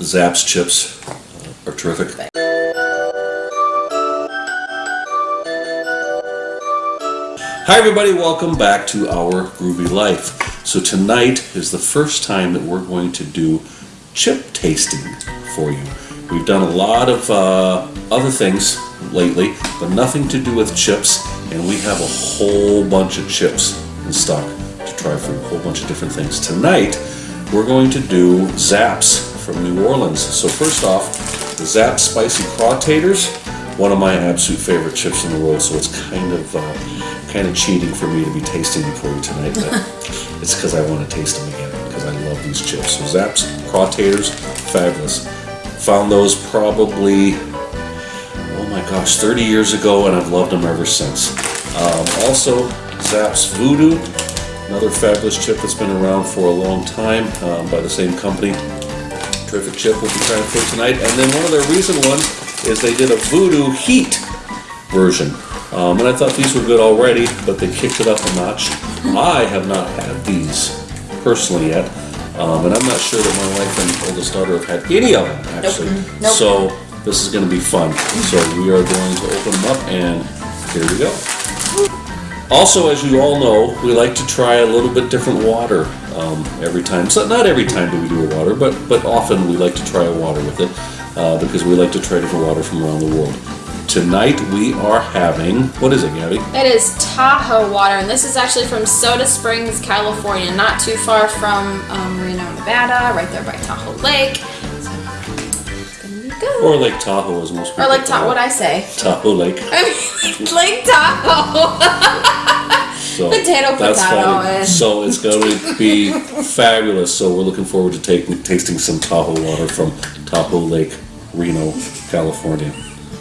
Zapp's chips uh, are terrific. Hi everybody, welcome back to our Groovy Life. So tonight is the first time that we're going to do chip tasting for you. We've done a lot of uh, other things lately, but nothing to do with chips, and we have a whole bunch of chips in stock to try for a whole bunch of different things. Tonight, we're going to do Zapp's from New Orleans. So first off, the Zapp Spicy Crawtators, one of my absolute favorite chips in the world, so it's kind of uh, kind of cheating for me to be tasting them for you tonight, but it's because I want to taste them again, because I love these chips. So Zapp's Crawtators, fabulous. Found those probably, oh my gosh, 30 years ago, and I've loved them ever since. Um, also, Zapp's Voodoo, another fabulous chip that's been around for a long time um, by the same company. Terrific chip we'll be trying for tonight. And then one of their recent ones is they did a Voodoo Heat version. Um, and I thought these were good already, but they kicked it up a notch. I have not had these personally yet, um, and I'm not sure that my wife and oldest daughter have had any of them actually. Nope. So this is going to be fun. So we are going to open them up, and here we go. Also, as you all know, we like to try a little bit different water um, every time. So not every time do we do a water, but but often we like to try a water with it uh, because we like to try different water from around the world. Tonight we are having what is it, Gabby? It is Tahoe water, and this is actually from Soda Springs, California, not too far from um, Reno, Nevada, right there by Tahoe Lake. It's gonna be good. Or Lake Tahoe, as most people Or like call Tahoe, what I say? Tahoe Lake. I mean, Lake Tahoe. So Potato, that's potato, funny. So it's going to be fabulous. So we're looking forward to taking tasting some Tahoe water from Tahoe Lake, Reno, California.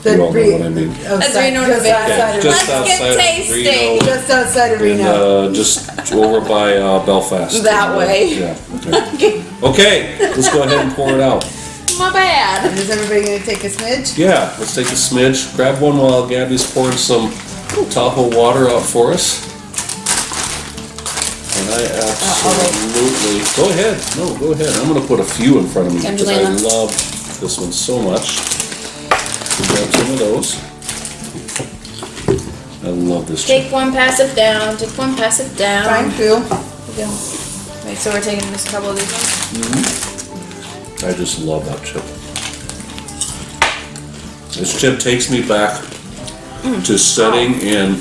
You all know what I mean. That's Outside- Reno, just Nevada. outside of- Just outside of. Reno. Just outside of And, Reno. uh, just over by uh, Belfast. That way. Yeah. Okay. okay, let's go ahead and pour it out. My bad. And is everybody gonna take a smidge? Yeah, let's take a smidge. Grab one while Gabby's pouring some Tahoe water out for us. And I absolutely, go ahead, no, go ahead. I'm gonna put a few in front of me because I Angelina. love this one so much. Grab some of those. I love this chip. Take one, pass it down. Take one, pass it down. Fine, Phil. Go. Wait, so we're taking just a couple of these ones? Mm-hmm. I just love that chip. This chip takes me back mm. to setting in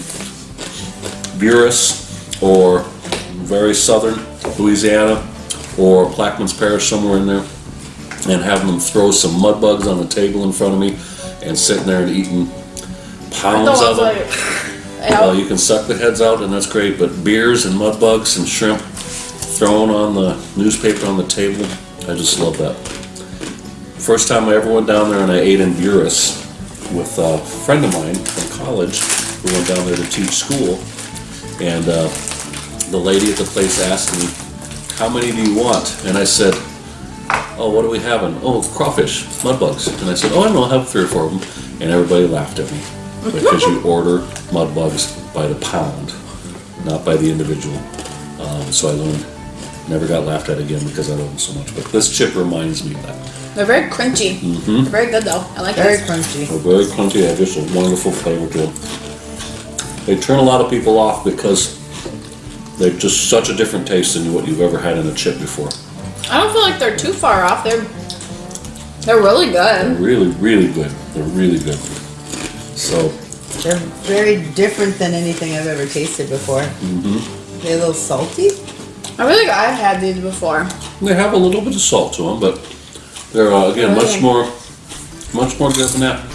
Buras or very southern Louisiana or Plaquemines Parish, somewhere in there, and having them throw some mud bugs on the table in front of me and sitting there and eating pounds of them. Well, you can suck the heads out and that's great, but beers and mud bugs and shrimp thrown on the newspaper on the table, I just love that. First time I ever went down there and I ate in Buras with a friend of mine from college. We went down there to teach school, and uh, the lady at the place asked me, "How many do you want?" And I said, "Oh, what are we having? Oh, crawfish, mud bugs." And I said, "Oh, I know, I'll have three or four of them." And everybody laughed at me because you order mud bugs by the pound, not by the individual. Um, so I learned. Never got laughed at again because I love them so much. But this chip reminds me of that. They're very crunchy. Mm-hmm. They're very good though. I like it. Very this. crunchy. They're very crunchy, they have just a wonderful flavor to them. They turn a lot of people off because they're just such a different taste than what you've ever had in a chip before. I don't feel like they're too far off. They're they're really They're good. really, really good. They're really good. So, They're very different than anything I've ever tasted before. Mm-hmm. They're a little salty. I really I've had these before. they have a little bit of salt to them, but they're, uh, again, much more, much more good than that.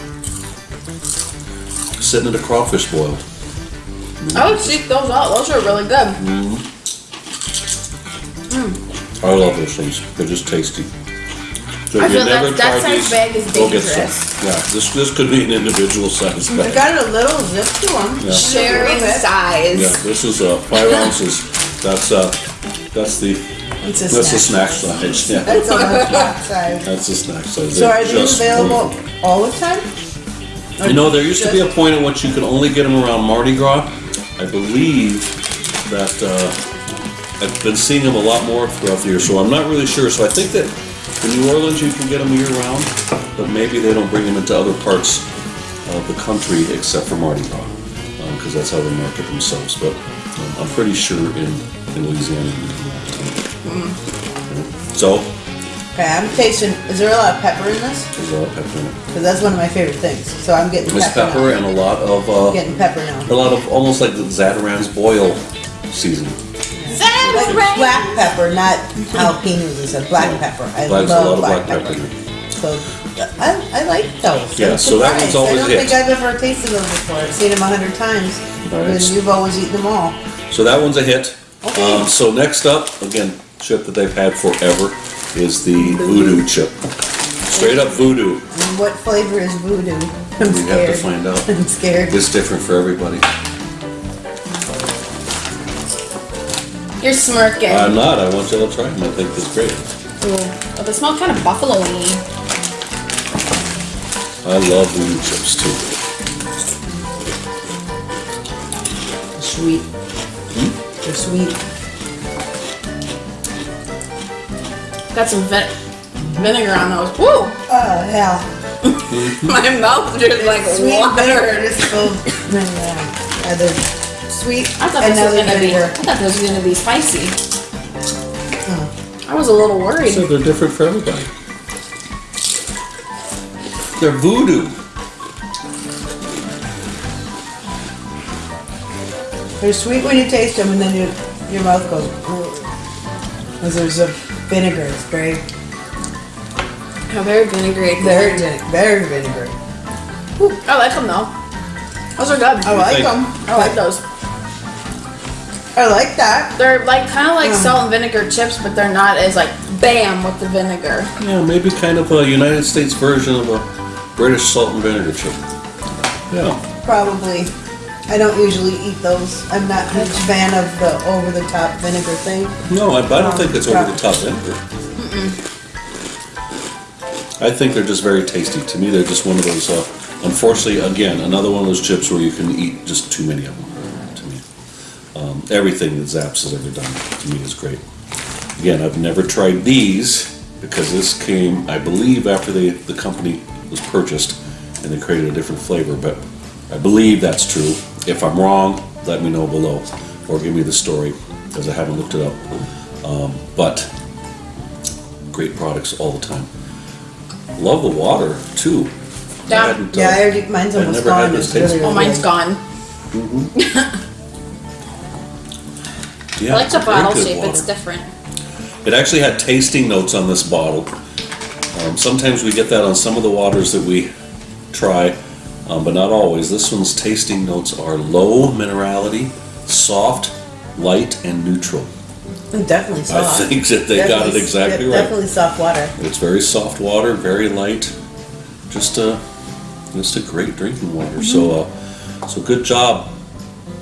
Sitting in a crawfish boil. I would seek those out. Those are really good. I love those things. They're just tasty. So I if you feel that- never that tried size these, bag is go get some. Yeah, this, this could be an individual size They bag. got a little zip to them. Yeah. Sharing Yeah, this is uh, five ounces. That's uh, that's the It's a that's the snack. snack size. Yeah, That's on the snack side. that's the snack size. So They're are these available wonderful. all the time? You know, there used to be a point at which you could only get them around Mardi Gras. I believe that uh, I've been seeing them a lot more throughout the year, so I'm not really sure. So I think that In New Orleans, you can get them year round, but maybe they don't bring them into other parts of the country except for Mardi Gras, because that's how they market themselves. But um, I'm pretty sure in, in Louisiana, you can get them. So, Okay, I'm tasting. Is there a lot of pepper in this? there's a lot of pepper in it. Because that's one of my favorite things. So I'm getting There's pepper, pepper now. and a lot of, uh, Getting pepper now. a lot of, almost like the Zatarain's boil seasoning. Like black pepper, not jalapenos. It's a black pepper. I Black's a love lot of black, black pepper. pepper. So I, I like those. Yeah, I'm so that one's surprised. always I don't hit. think I've ever tasted those before. I've seen them a hundred times. All right. And you've always eaten them all. So that one's a hit. Okay. Um, so next up, again, chip that they've had forever is the voodoo chip. Straight up voodoo. And what flavor is voodoo? I'm We have to scared. find out. I'm scared. It's different for everybody. You're smirking. I'm not. I want you to try them. I think it's great. Ooh. But they smell kind of buffalo-y. I love voodoo chips too. Sweet. Hmm? They're sweet. Got some vin- vinegar on those. Woo! Uh, oh hell. My mouth just like Sweet vinegar water. just filled. yeah. Sweet. I thought and this was gonna be. I thought this was gonna be spicy. Hmm. I was a little worried. So they're different for everybody. They're voodoo. They're sweet when you taste them, and then your your mouth goes. Because there's a vinegar. It's very, Yeah, very vinegary. very, vine- very vinegary. Ooh, I like them though. Those are good. I like think? them. I like those. I like that. They're like kind of like Mm. salt and vinegar chips, but they're not as like bam with the vinegar. Yeah, maybe kind of a United States version of a British salt and vinegar chip. Yeah. Probably. I don't usually eat those. I'm not a huge fan of the over the top vinegar thing. No, I, I don't Um, think it's over the top vinegar. I think they're just very tasty. To me, they're just one of those. Uh, unfortunately, again, another one of those chips where you can eat just too many of them. To me, um, everything that Zapp's has ever done to me is great. Again, I've never tried these because this came, I believe, after the the company was purchased and they created a different flavor. But I believe that's true. If I'm wrong, let me know below or give me the story because I haven't looked it up. Um, but great products all the time. Love the water too. I Yeah. hadn't, uh, Yeah, I already, mine's I almost never had gone. this It's taste. really, Oh, really mine's good. gone. yeah, I like the very bottle good shape. It's water. different. It actually had tasting notes on this bottle. Um, sometimes we get that on some of the waters that we try, um, but not always. This one's tasting notes are low minerality, soft, light, and neutral. Definitely soft. I think that they got it exactly right. Definitely soft water. It's very soft water, very light, just a just a great drinking water. So uh, so good job,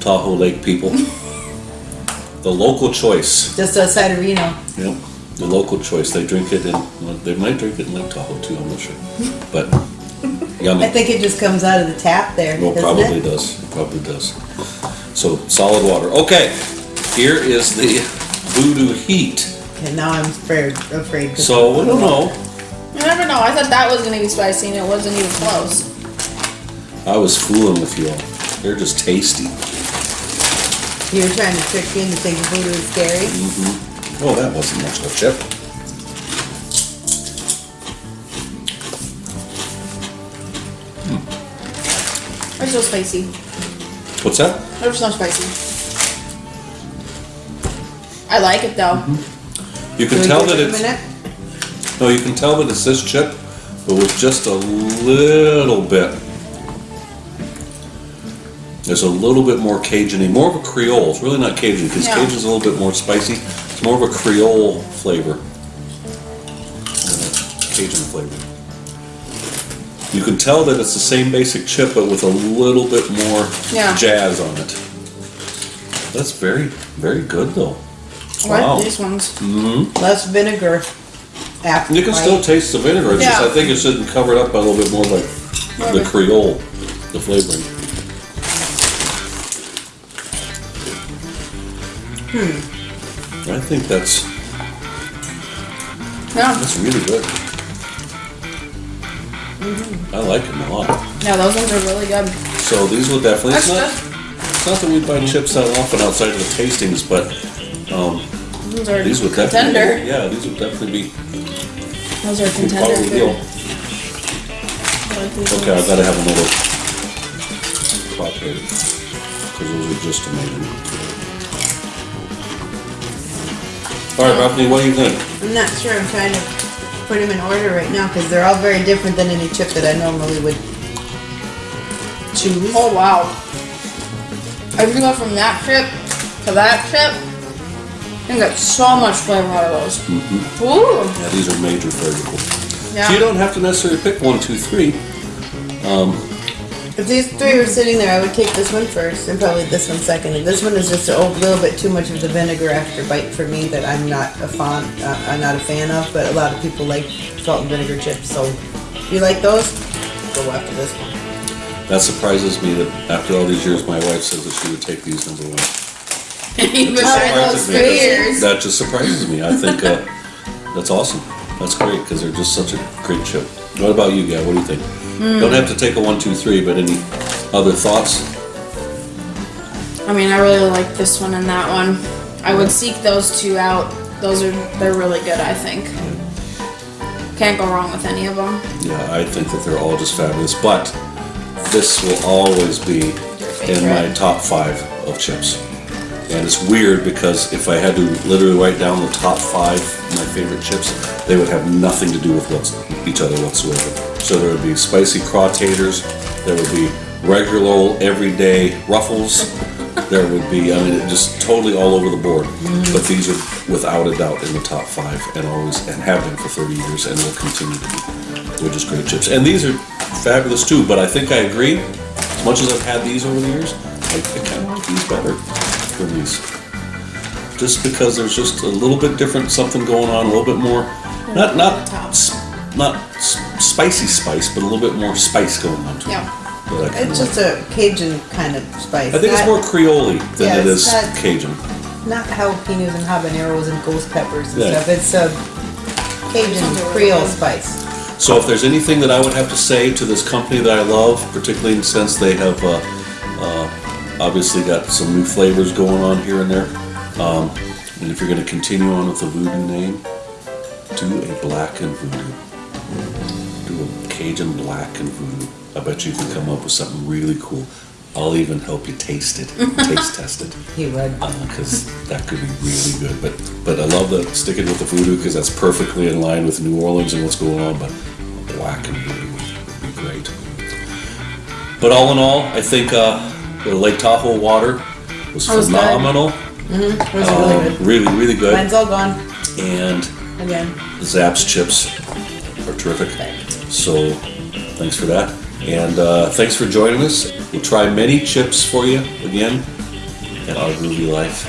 Tahoe Lake people. the local choice. Just outside of Reno. Yep, the local choice. They drink it in. well, They might drink it in Lake Tahoe too. I'm not sure, but I think it just comes out of the tap there, Well, doesn't probably it? does. It probably does. So solid water. Okay, here is the Voodoo Heat. And now I'm afraid. afraid 'cause- So I don't know. You never know. I thought that was gonna be spicy, and it wasn't even close. I was fooling with you all. They're just tasty. You were trying to trick me into thinking voodoo is scary. Oh, that wasn't much of a chip. So spicy. What's that? They're so spicy. I like it though. Mm-hmm. You can Can tell that it's minute? no. You can tell that it's this chip, but with just a little bit. There's a little bit more Cajun, more of a Creole. It's really not Cajun because Yeah. Cajun's a little bit more spicy. It's more of a Creole flavor. Cajun flavor. You can tell that it's the same basic chip, but with a little bit more Yeah. jazz on it. That's very, very good though. I Wow. like these ones. Less vinegar. After You can still taste the vinegar. It's just I think it's sitting covered up by a little bit more like the Creole, the flavoring. Hmm. I think that's Yeah. That's really good. I like them a lot. Yeah, those ones are really good. So these will definitely, it's not, it's not that we buy chips that often outside of the tastings, but um, Those are these would contender. definitely, yeah, these would definitely be, Those are contender deal. like Okay, I've gotta have another crop here, cause those are just amazing. Alright, Bethany, what do you think? I'm not sure. I'm trying to put them in order right now because they're all very different than any chip that I normally would choose. Oh wow. If you go from that chip to that chip, you get so much flavor out of those. Mm-hmm. Ooh. Yeah, these are major flavorful. So you don't have to necessarily pick one, two, three. If these three were sitting there, I would take this one first and probably this one second. And this one is just a little bit too much of the vinegar after bite for me that I'm not a fan. Uh, I'm not a fan of, but a lot of people like salt and vinegar chips. So you like those, go after this one. That surprises me that after all these years, my wife says that she would take these number one. You've those Surprises me. years. That just surprises me. I think uh, that's awesome. That's great because they're just such a great chip. What about you, Gail? What do you think? Hmm. Don't have to take a one, two, three, but any other thoughts? I mean, I really like this one and that one. I would seek those two out. Those are they're really good. I think. Can't go wrong with any of them. Yeah, I think that they're all just fabulous. But this will always be in my top five of chips. And it's weird because if I had to literally write down the top five my favorite chips, they would have nothing to do with what's, each other whatsoever. So there would be spicy crawtators, there would be regular old everyday ruffles, there would be, I mean, just totally all over the board. Mm-hmm. But these are without a doubt in the top five and always, and have been for 30 years and will continue to be. They're just great chips. And these are fabulous too, but I think I agree. As much as I've had these over the years, I, I kind of like these better than these. Just because there's just a little bit different, something going on, a little bit more, not not not s- spicy spice, but a little bit more spice going on to it. Yeah. that I kinda It's like. just a Cajun kind of spice. I think it's more Creole than Yeah, it's is not- Cajun. not jalapenos and habaneros and ghost peppers and Yeah. stuff. It's a Cajun Creole spice. So if there's anything that I would have to say to this company that I love, particularly since they have uh, uh, obviously got some new flavors going on here and there, um, and if you're going to continue on with the voodoo name, do a blackened voodoo. Do a Cajun blackened voodoo. I bet you can come up with something really cool. I'll even help you taste it, taste test it He would. because that could be really good. But but I love the sticking with the voodoo because that's perfectly in line with New Orleans and what's going on. But blackened voodoo would be great. But all in all, I think uh, the Lake Tahoe water was was phenomenal. It was Um, really good. really, really good. Mine's all gone And again. Zapp's chips are terrific. So thanks for that. And uh, thanks for joining us. We'll try many chips for you again at our groovy life.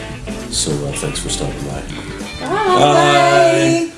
So uh, thanks for stopping by. Bye. Bye.